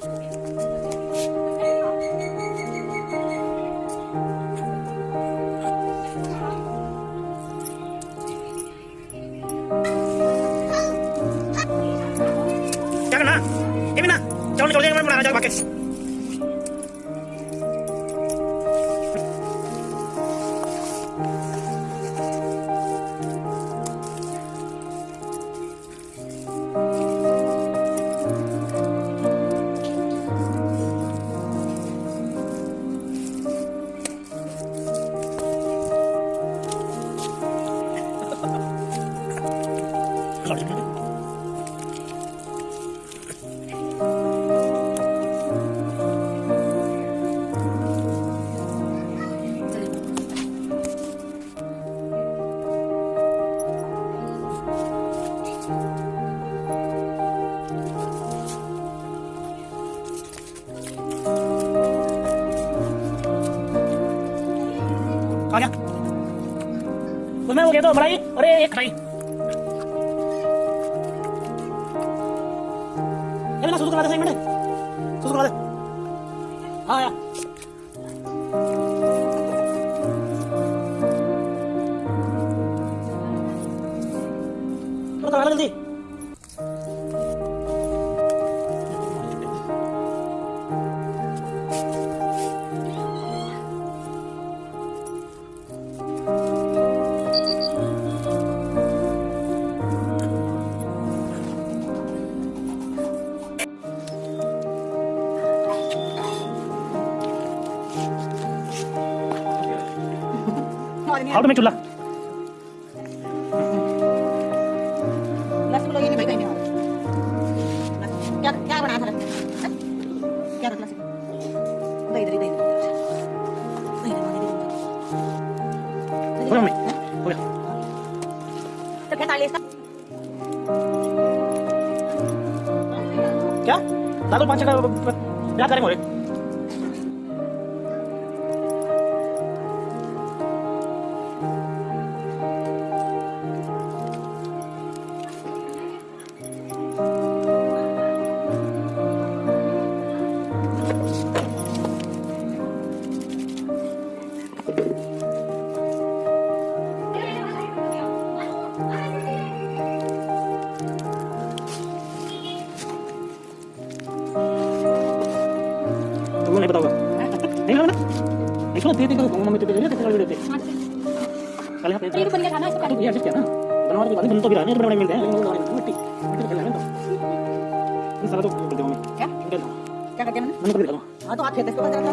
क्या करना उसमें वो दे दो बड़ाई अरे, एक खटाई ना सुसु करा दे, एक मिनट। सुसु करा दे। हाँ यार तो करा लो जल्दी। आउट में चूल्हा रसगुल्ला ये नहीं भाई कहीं नहीं आ रहा। क्या क्या बनाया था क्या रखला से दही दही दही दही हो गया मम्मी हो गया तो क्या ताली इसका क्या? दादू पाँच का करेंगे? तुमको नहीं पता नहीं लगा ना नहीं सुना दे दे करो मम्मी दे दे दे दे दे कल यहाँ पे बन गया खाना इसको ये एडजस्ट किया ना बनवा के बाद बन तो भी रहा है बड़े बड़े मिलते हैं लेकिन मिट्टी मिट्टी खेलना है तो सारा तो बोलते मम्मी क्या क्या करके मैंने मैंने कर दिया हाँ तो आप खेत इसको बंद रखना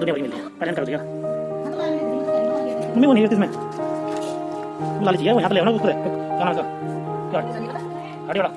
यहाँ दुनिया बड़ी मिल है? पहचान कर दिया मम्मी, वो नहीं है इसमें। लाली चाहिए वो यहाँ पे ले ऊपर है क्या? नाम है